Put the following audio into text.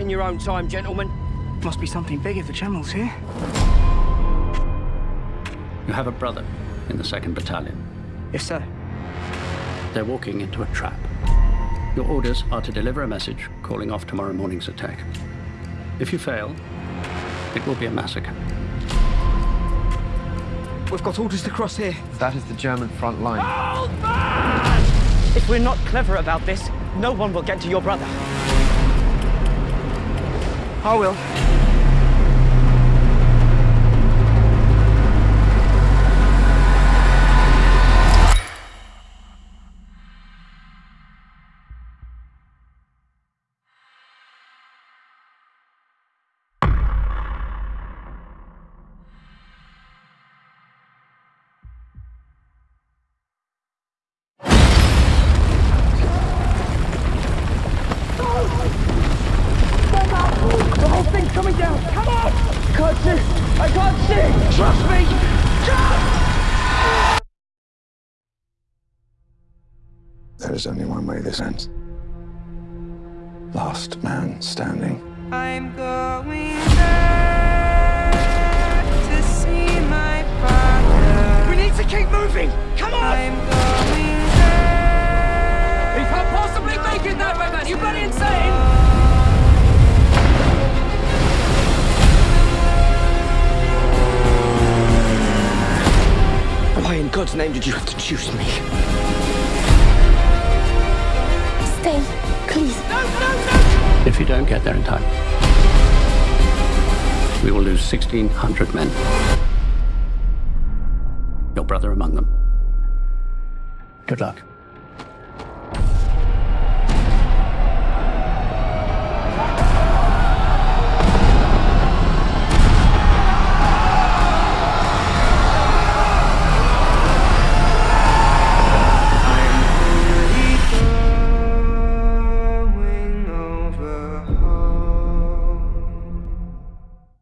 in your own time, gentlemen. Must be something big if the General's here. You have a brother in the 2nd Battalion. Yes, sir. They're walking into a trap. Your orders are to deliver a message calling off tomorrow morning's attack. If you fail, it will be a massacre. We've got orders to cross here. That is the German front line. If we're not clever about this, no one will get to your brother. I will. Coming down. Come on! I can't see. I can't see. Trust me. Trust! There is only one way this ends. Last man standing. I'm going back to see my father. We need to keep moving. Come on! I'm going back. He can't possibly make it that way, man. You bloody insane! God's name did you have to choose me? Stay, please. If you don't get there in time, we will lose 1,600 men. Your brother among them. Good luck.